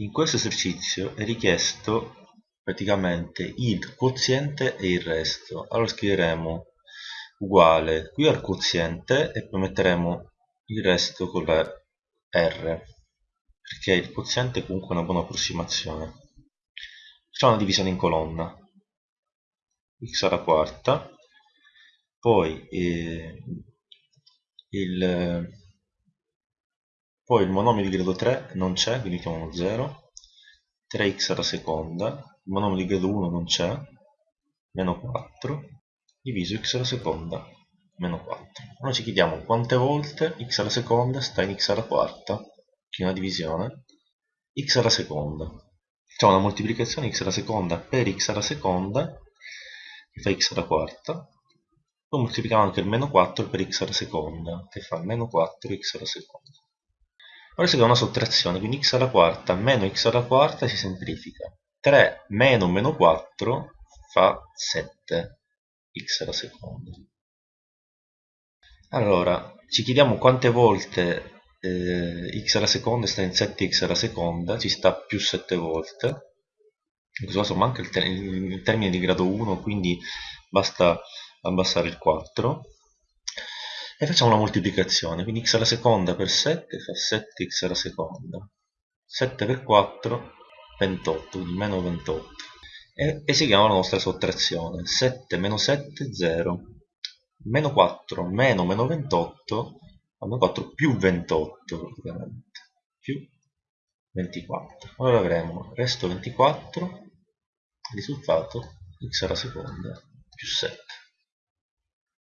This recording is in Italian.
in questo esercizio è richiesto praticamente il quoziente e il resto. Allora scriveremo uguale qui al quoziente e poi metteremo il resto con la R perché il quoziente è comunque una buona approssimazione. Facciamo una divisione in colonna. X alla quarta. Poi eh, il poi il monomio di grado 3 non c'è quindi mettiamo 0 3x alla seconda il monomio di grado 1 non c'è meno 4 diviso x alla seconda meno 4 allora ci chiediamo quante volte x alla seconda sta in x alla quarta che è una divisione x alla seconda facciamo una moltiplicazione x alla seconda per x alla seconda che fa x alla quarta poi moltiplichiamo anche il meno 4 per x alla seconda che fa meno 4x alla seconda ora fa una sottrazione quindi x alla quarta meno x alla quarta si semplifica 3 meno meno 4 fa 7 x alla seconda. Allora, ci chiediamo quante volte eh, x alla seconda sta in 7x alla seconda, ci sta più 7 volte. In questo caso manca il, ter il termine di grado 1, quindi basta abbassare il 4. E facciamo una moltiplicazione, quindi x alla seconda per 7 fa 7x alla seconda. 7 per 4, 28, quindi meno 28 e eseguiamo la nostra sottrazione. 7 meno 7 0 meno 4 meno meno 28 meno 4 più 28 praticamente più 24 allora avremo resto 24 risultato x alla seconda più 7